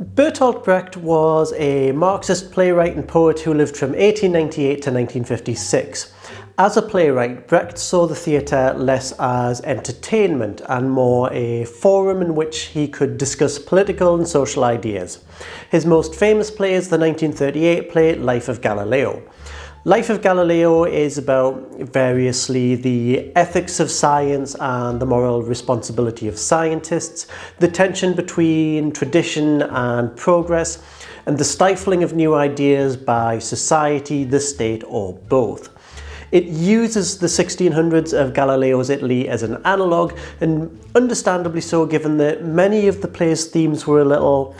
Bertolt Brecht was a Marxist playwright and poet who lived from 1898 to 1956. As a playwright, Brecht saw the theatre less as entertainment and more a forum in which he could discuss political and social ideas. His most famous play is the 1938 play Life of Galileo. Life of Galileo is about variously the ethics of science and the moral responsibility of scientists, the tension between tradition and progress, and the stifling of new ideas by society, the state, or both. It uses the 1600s of Galileo's Italy as an analogue, and understandably so given that many of the play's themes were a little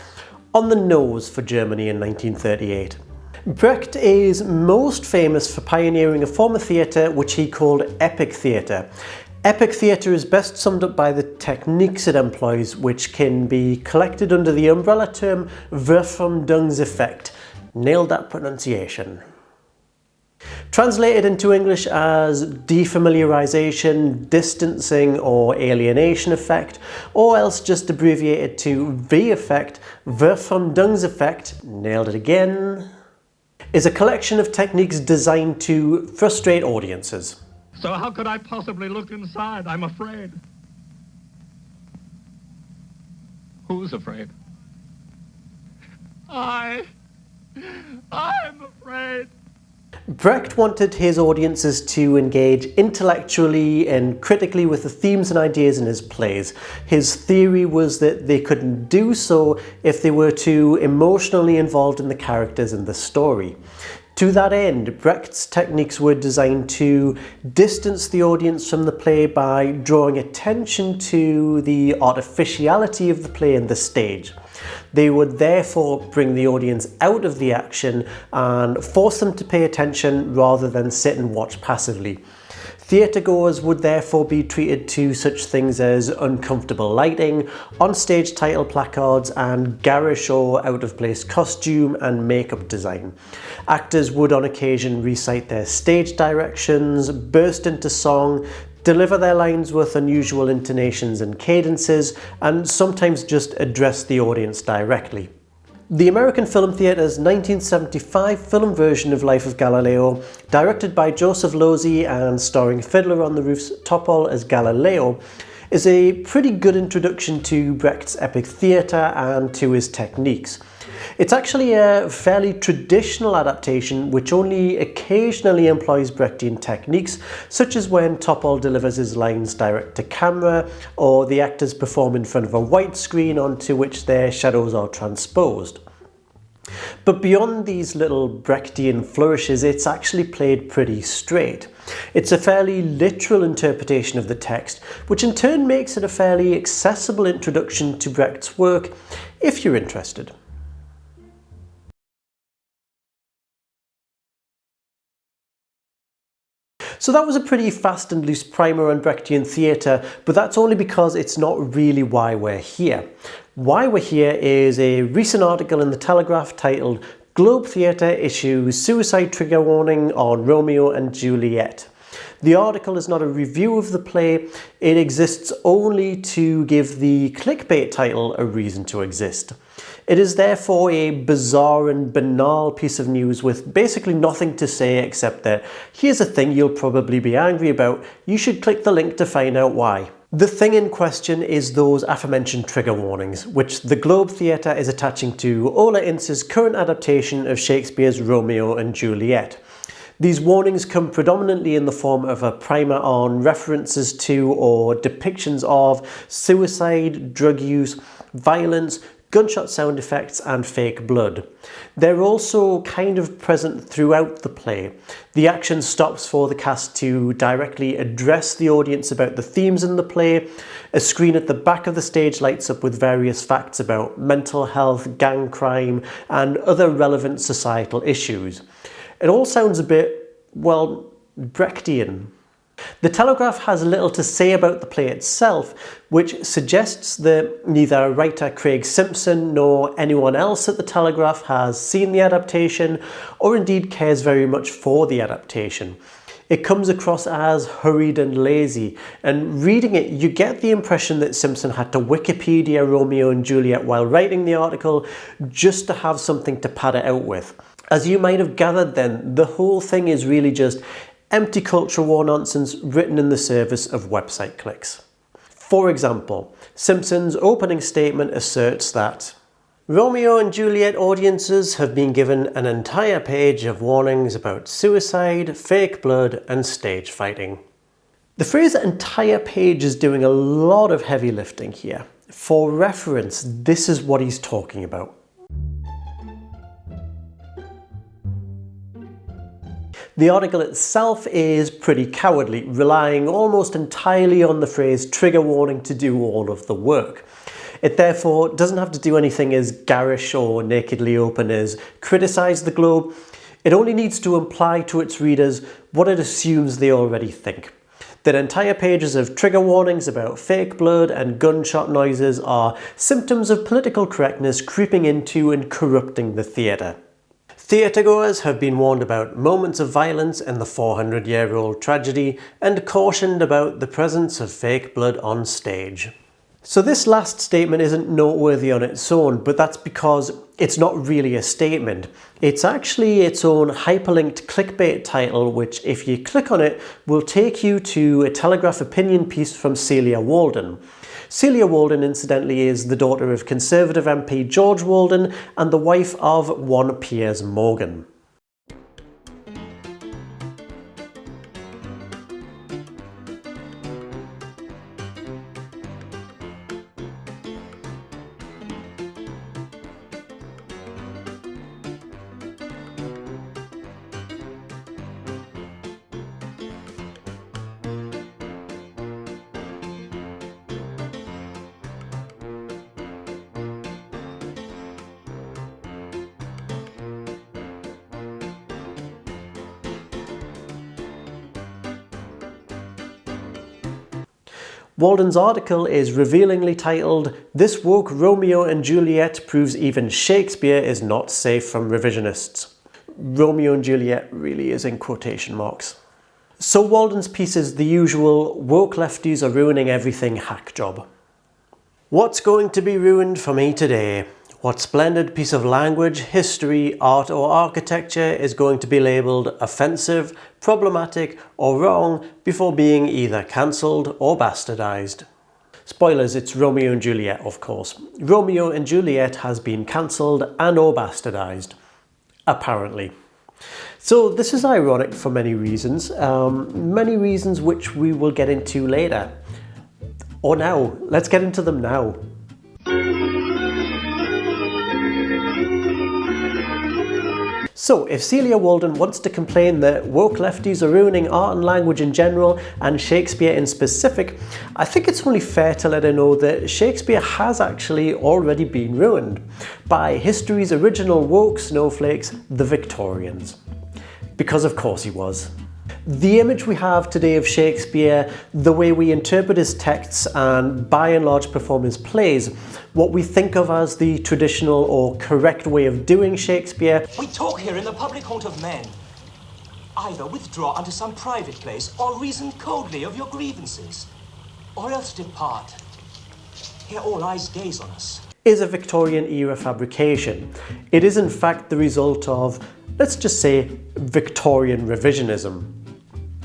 on the nose for Germany in 1938. Brecht is most famous for pioneering a form of theatre which he called epic theatre. Epic theatre is best summed up by the techniques it employs, which can be collected under the umbrella term Verfremdungseffekt. Nailed that pronunciation. Translated into English as defamiliarization, distancing or alienation effect, or else just abbreviated to V effect, Verfremdungseffekt, nailed it again, is a collection of techniques designed to frustrate audiences. So how could I possibly look inside? I'm afraid. Who's afraid? I... I'm afraid. Brecht wanted his audiences to engage intellectually and critically with the themes and ideas in his plays. His theory was that they couldn't do so if they were too emotionally involved in the characters and the story. To that end, Brecht's techniques were designed to distance the audience from the play by drawing attention to the artificiality of the play and the stage. They would therefore bring the audience out of the action and force them to pay attention rather than sit and watch passively. Theatregoers would therefore be treated to such things as uncomfortable lighting, on-stage title placards and garish or out-of-place costume and makeup design. Actors would on occasion recite their stage directions, burst into song, deliver their lines with unusual intonations and cadences, and sometimes just address the audience directly. The American Film Theatre's 1975 film version of Life of Galileo, directed by Joseph Losey and starring Fiddler on the Roof's Topol as Galileo, is a pretty good introduction to Brecht's epic theatre and to his techniques. It's actually a fairly traditional adaptation which only occasionally employs Brechtian techniques, such as when Topol delivers his lines direct to camera, or the actors perform in front of a white screen onto which their shadows are transposed. But beyond these little Brechtian flourishes, it's actually played pretty straight. It's a fairly literal interpretation of the text, which in turn makes it a fairly accessible introduction to Brecht's work if you're interested. So that was a pretty fast and loose primer on Brechtian theatre, but that's only because it's not really why we're here. Why we're here is a recent article in The Telegraph titled Globe Theatre issues suicide trigger warning on Romeo and Juliet. The article is not a review of the play, it exists only to give the clickbait title a reason to exist. It is therefore a bizarre and banal piece of news with basically nothing to say except that here's a thing you'll probably be angry about, you should click the link to find out why. The thing in question is those aforementioned trigger warnings, which the Globe Theatre is attaching to Ola Ince's current adaptation of Shakespeare's Romeo and Juliet. These warnings come predominantly in the form of a primer on references to or depictions of suicide, drug use, violence, gunshot sound effects and fake blood. They're also kind of present throughout the play. The action stops for the cast to directly address the audience about the themes in the play. A screen at the back of the stage lights up with various facts about mental health, gang crime and other relevant societal issues. It all sounds a bit, well, Brechtian. The Telegraph has little to say about the play itself, which suggests that neither writer Craig Simpson nor anyone else at the Telegraph has seen the adaptation or indeed cares very much for the adaptation. it comes across as hurried and lazy. And reading it, you get the impression that Simpson had to Wikipedia Romeo and Juliet while writing the article just to have something to pad it out with. As you might have gathered then, the whole thing is really just empty culture war nonsense written in the service of website clicks. For example, Simpson's opening statement asserts that Romeo and Juliet audiences have been given an entire page of warnings about suicide, fake blood and stage fighting. The phrase entire page is doing a lot of heavy lifting here. For reference, this is what he's talking about. The article itself is pretty cowardly, relying almost entirely on the phrase trigger warning to do all of the work. It therefore doesn't have to do anything as garish or nakedly open as criticise the globe. It only needs to imply to its readers what it assumes they already think. That entire pages of trigger warnings about fake blood and gunshot noises are symptoms of political correctness creeping into and corrupting the theatre. Theatregoers have been warned about moments of violence in the 400 year old tragedy and cautioned about the presence of fake blood on stage. So this last statement isn't noteworthy on its own, but that's because it's not really a statement. It's actually its own hyperlinked clickbait title, which if you click on it, will take you to a Telegraph opinion piece from Celia Walden. Celia Walden, incidentally, is the daughter of Conservative MP George Walden and the wife of one Piers Morgan. Walden's article is revealingly titled, This woke Romeo and Juliet proves even Shakespeare is not safe from revisionists. Romeo and Juliet really is in quotation marks. So Walden's piece is the usual, woke lefties are ruining everything hack job. What's going to be ruined for me today? What splendid piece of language, history, art or architecture is going to be labelled offensive, problematic or wrong before being either cancelled or bastardised? Spoilers, it's Romeo and Juliet of course. Romeo and Juliet has been cancelled and or bastardised. Apparently. So this is ironic for many reasons, um, many reasons which we will get into later. Or now, let's get into them now. So, if Celia Walden wants to complain that woke lefties are ruining art and language in general, and Shakespeare in specific, I think it's only fair to let her know that Shakespeare has actually already been ruined by history's original woke snowflakes, the Victorians. Because of course he was. The image we have today of Shakespeare, the way we interpret his texts and by and large perform his plays, what we think of as the traditional or correct way of doing Shakespeare. We talk here in the public haunt of men. Either withdraw unto some private place or reason coldly of your grievances, or else depart. Here all eyes gaze on us. Is a Victorian era fabrication. It is in fact the result of, let's just say, Victorian revisionism.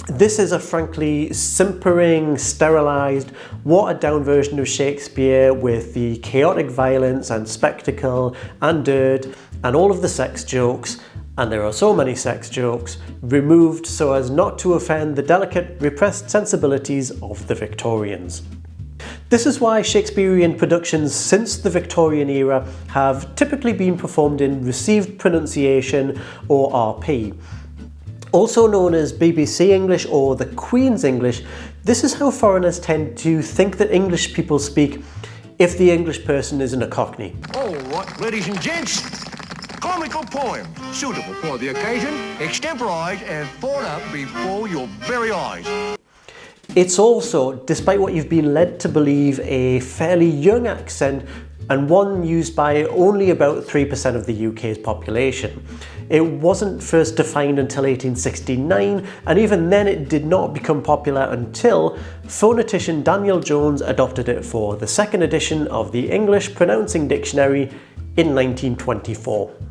This is a frankly simpering, sterilised, watered down version of Shakespeare with the chaotic violence and spectacle and dirt and all of the sex jokes and there are so many sex jokes, removed so as not to offend the delicate, repressed sensibilities of the Victorians. This is why Shakespearean productions since the Victorian era have typically been performed in received pronunciation or RP, also known as BBC English or the Queen's English, this is how foreigners tend to think that English people speak if the English person isn't a Cockney. Oh, All right, ladies and gents, comical poem, suitable for the occasion, extemporised and thought up before your very eyes. It's also, despite what you've been led to believe, a fairly young accent and one used by only about 3% of the UK's population. It wasn't first defined until 1869, and even then it did not become popular until phonetician Daniel Jones adopted it for the second edition of the English Pronouncing Dictionary in 1924.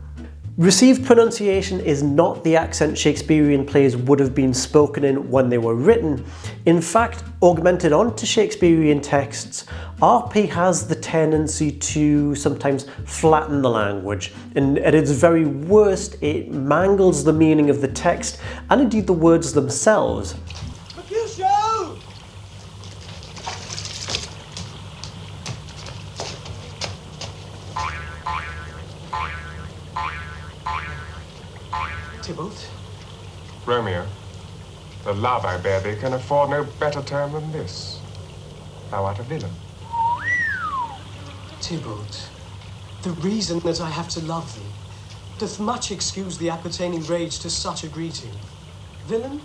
Received pronunciation is not the accent Shakespearean plays would have been spoken in when they were written. In fact, augmented onto Shakespearean texts, RP has the tendency to sometimes flatten the language, and at its very worst, it mangles the meaning of the text and indeed the words themselves. Romeo, the love I bear thee can afford no better term than this. Thou art a villain. Tybalt, the reason that I have to love thee doth much excuse the appertaining rage to such a greeting. Villain,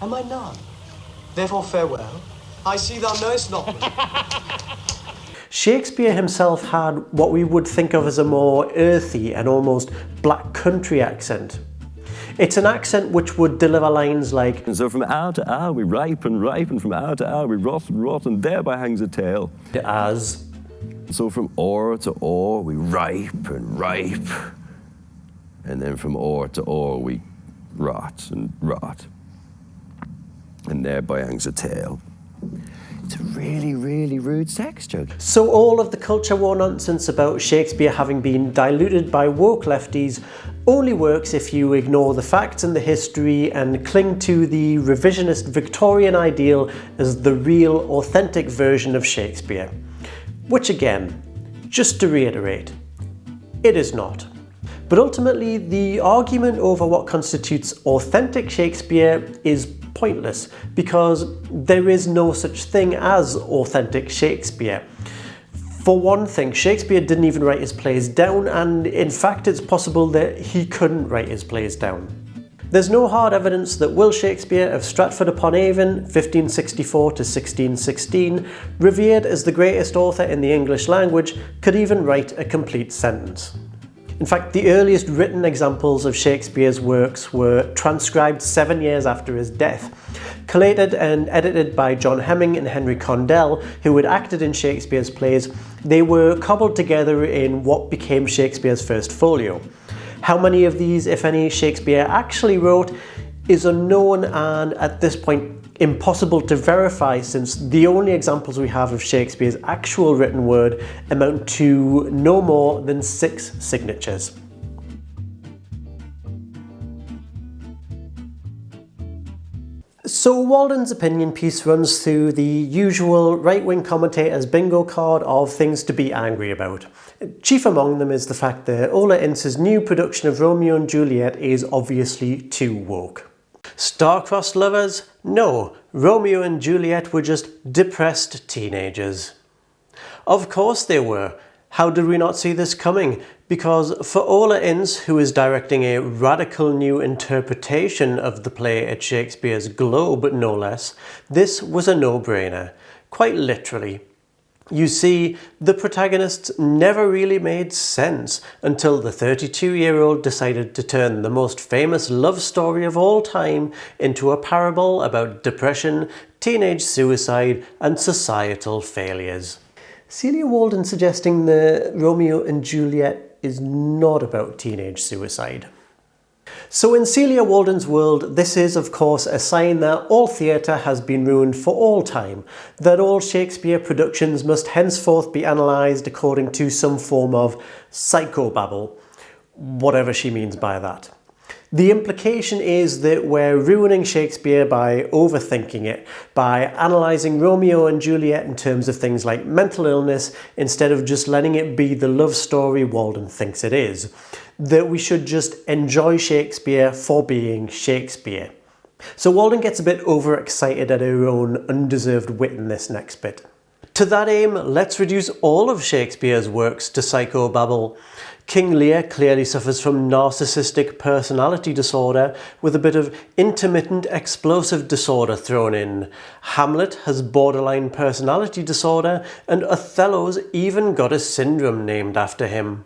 am I none? Therefore farewell. I see thou knowest not me. Shakespeare himself had what we would think of as a more earthy and almost black country accent. It's an accent which would deliver lines like And so from hour to hour we ripe and ripe, and from hour to hour we rot and rot, and thereby hangs a tale. as So from ore to ore we ripe and ripe, and then from ore to ore we rot and rot, and thereby hangs a tale. It's a really, really rude sex joke. So all of the culture war nonsense about Shakespeare having been diluted by woke lefties only works if you ignore the facts and the history and cling to the revisionist Victorian ideal as the real, authentic version of Shakespeare. Which again, just to reiterate, it is not. But ultimately, the argument over what constitutes authentic Shakespeare is pointless because there is no such thing as authentic Shakespeare. For one thing, Shakespeare didn't even write his plays down, and in fact, it's possible that he couldn't write his plays down. There's no hard evidence that Will Shakespeare of Stratford upon Avon, 1564 to 1616, revered as the greatest author in the English language, could even write a complete sentence. In fact, the earliest written examples of Shakespeare's works were transcribed seven years after his death. Collated and edited by John Hemming and Henry Condell, who had acted in Shakespeare's plays, they were cobbled together in what became Shakespeare's first folio. How many of these, if any, Shakespeare actually wrote is unknown and at this point impossible to verify since the only examples we have of Shakespeare's actual written word amount to no more than six signatures. So Walden's opinion piece runs through the usual right-wing commentator's bingo card of things to be angry about. Chief among them is the fact that Ola Ince's new production of Romeo and Juliet is obviously too woke. Star-crossed lovers? No, Romeo and Juliet were just depressed teenagers. Of course they were. How did we not see this coming? Because for Ola Ince, who is directing a radical new interpretation of the play at Shakespeare's Globe, no less, this was a no-brainer. Quite literally. You see, the protagonists never really made sense until the 32-year-old decided to turn the most famous love story of all time into a parable about depression, teenage suicide and societal failures. Celia Walden suggesting the Romeo and Juliet is not about teenage suicide. So in Celia Walden's world, this is of course a sign that all theatre has been ruined for all time, that all Shakespeare productions must henceforth be analysed according to some form of psychobabble, whatever she means by that. The implication is that we're ruining Shakespeare by overthinking it, by analysing Romeo and Juliet in terms of things like mental illness instead of just letting it be the love story Walden thinks it is. That we should just enjoy Shakespeare for being Shakespeare. So Walden gets a bit overexcited at her own undeserved wit in this next bit. To that aim, let's reduce all of Shakespeare's works to psychobabble. King Lear clearly suffers from narcissistic personality disorder with a bit of intermittent explosive disorder thrown in. Hamlet has borderline personality disorder and Othello's even got a syndrome named after him.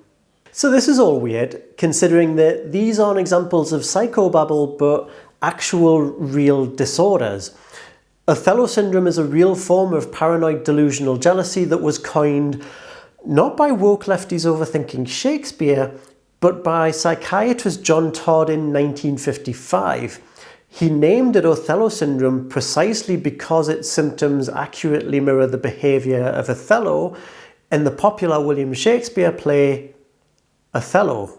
So this is all weird, considering that these aren't examples of psychobabble but actual real disorders. Othello syndrome is a real form of paranoid delusional jealousy that was coined not by woke lefties overthinking Shakespeare, but by psychiatrist John Todd in 1955. He named it Othello syndrome precisely because its symptoms accurately mirror the behaviour of Othello in the popular William Shakespeare play Othello.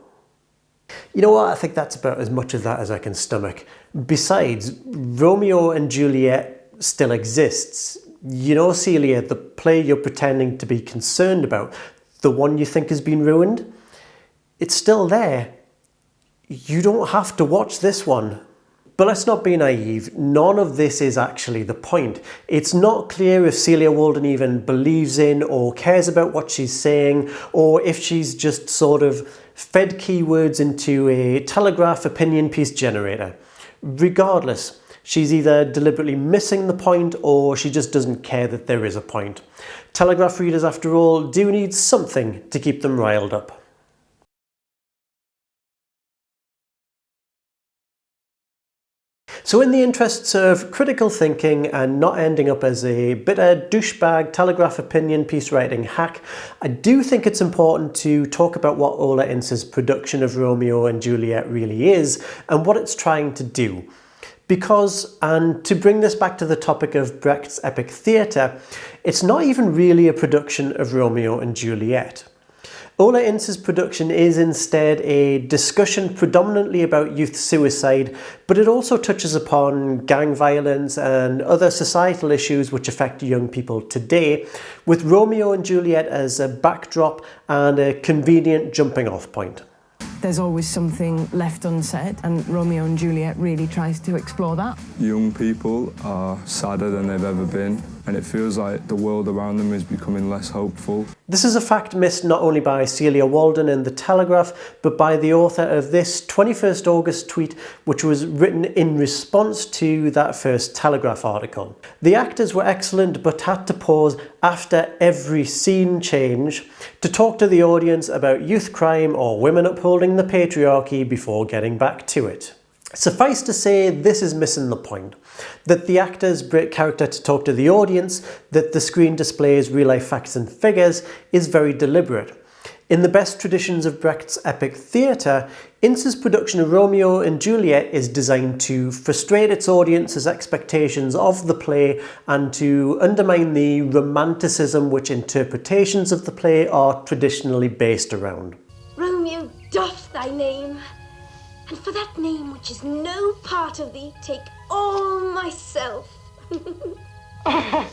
You know what, I think that's about as much of that as I can stomach. Besides, Romeo and Juliet still exists. You know, Celia, the play you're pretending to be concerned about, the one you think has been ruined, it's still there. You don't have to watch this one. But let's not be naive, none of this is actually the point. It's not clear if Celia Walden even believes in or cares about what she's saying, or if she's just sort of fed keywords into a Telegraph opinion piece generator. Regardless, She's either deliberately missing the point or she just doesn't care that there is a point. Telegraph readers, after all, do need something to keep them riled up. So in the interests of critical thinking and not ending up as a bitter douchebag telegraph opinion piece writing hack, I do think it's important to talk about what Ola Ince's production of Romeo and Juliet really is and what it's trying to do. Because, and to bring this back to the topic of Brecht's epic theatre, it's not even really a production of Romeo and Juliet. Ola Ince's production is instead a discussion predominantly about youth suicide, but it also touches upon gang violence and other societal issues which affect young people today, with Romeo and Juliet as a backdrop and a convenient jumping off point there's always something left unsaid, and Romeo and Juliet really tries to explore that. Young people are sadder than they've ever been, and it feels like the world around them is becoming less hopeful. This is a fact missed not only by Celia Walden in The Telegraph, but by the author of this 21st August tweet, which was written in response to that first Telegraph article. The actors were excellent, but had to pause after every scene change to talk to the audience about youth crime or women upholding the patriarchy before getting back to it. Suffice to say, this is missing the point. That the actors break character to talk to the audience, that the screen displays real-life facts and figures, is very deliberate. In the best traditions of Brecht's epic theatre, Ince's production of Romeo and Juliet is designed to frustrate its audience's expectations of the play and to undermine the romanticism which interpretations of the play are traditionally based around. Romeo doff thy name, and for that name which is no part of thee, take all myself. I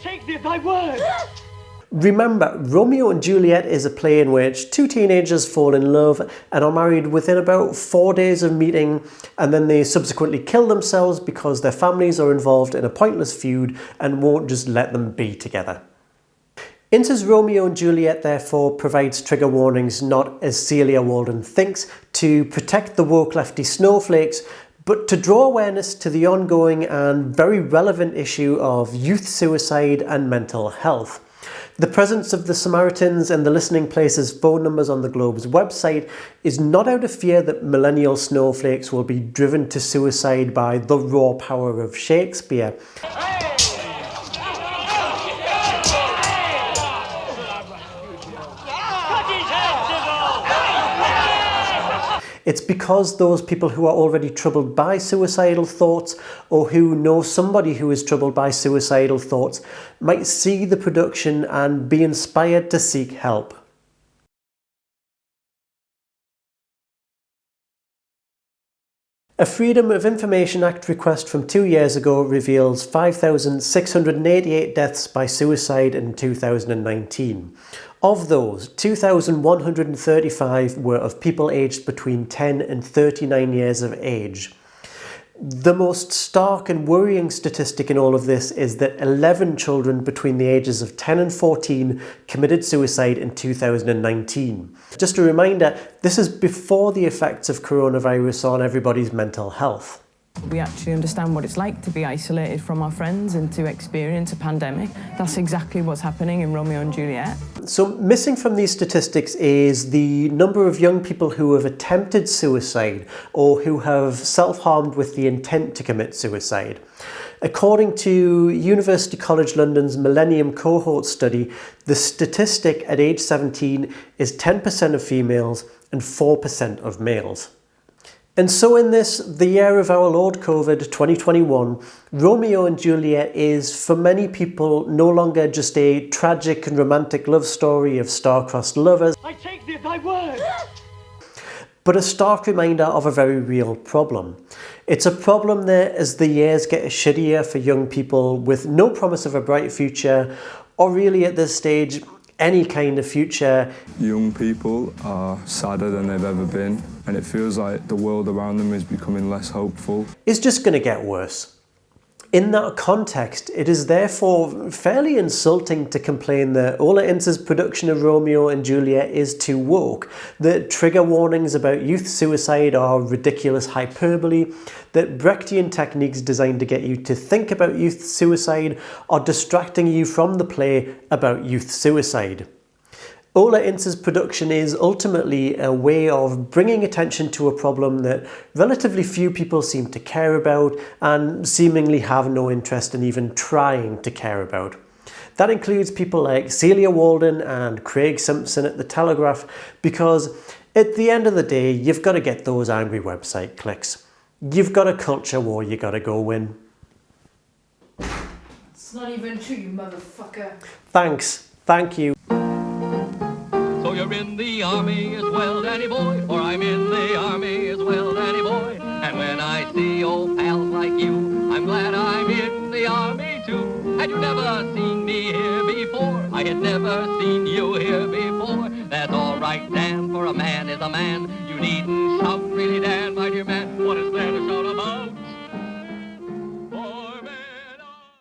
take thee at thy word. Remember, Romeo and Juliet is a play in which two teenagers fall in love and are married within about four days of meeting and then they subsequently kill themselves because their families are involved in a pointless feud and won't just let them be together. Ince's Romeo and Juliet therefore provides trigger warnings not as Celia Walden thinks to protect the woke lefty snowflakes but to draw awareness to the ongoing and very relevant issue of youth suicide and mental health. The presence of the Samaritans and the Listening Places phone numbers on the Globe's website is not out of fear that millennial snowflakes will be driven to suicide by the raw power of Shakespeare. It's because those people who are already troubled by suicidal thoughts or who know somebody who is troubled by suicidal thoughts might see the production and be inspired to seek help. A Freedom of Information Act request from two years ago reveals 5,688 deaths by suicide in 2019. Of those, 2,135 were of people aged between 10 and 39 years of age. The most stark and worrying statistic in all of this is that 11 children between the ages of 10 and 14 committed suicide in 2019. Just a reminder, this is before the effects of coronavirus on everybody's mental health. We actually understand what it's like to be isolated from our friends and to experience a pandemic. That's exactly what's happening in Romeo and Juliet. So missing from these statistics is the number of young people who have attempted suicide or who have self-harmed with the intent to commit suicide. According to University College London's Millennium Cohort study, the statistic at age 17 is 10% of females and 4% of males. And so in this, the year of our Lord COVID 2021, Romeo and Juliet is for many people no longer just a tragic and romantic love story of star-crossed lovers. I take thee thy word! but a stark reminder of a very real problem. It's a problem that as the years get shittier for young people with no promise of a bright future, or really at this stage, any kind of future. Young people are sadder than they've ever been, and it feels like the world around them is becoming less hopeful. It's just going to get worse. In that context, it is therefore fairly insulting to complain that Ola Ince's production of Romeo and Juliet is too woke, that trigger warnings about youth suicide are ridiculous hyperbole, that Brechtian techniques designed to get you to think about youth suicide are distracting you from the play about youth suicide. Ola Ince's production is ultimately a way of bringing attention to a problem that relatively few people seem to care about and seemingly have no interest in even trying to care about. That includes people like Celia Walden and Craig Simpson at The Telegraph because at the end of the day, you've got to get those angry website clicks. You've got a culture war you got to go win. It's not even true, you motherfucker. Thanks. Thank you. So you're in the army as well, Danny boy, or I'm in the army as well, Danny boy. And when I see old pals like you, I'm glad I'm in the army too. Had you never seen me here before? I had never seen you here before. That's all right, Dan, for a man is a man. You needn't shout really, Dan.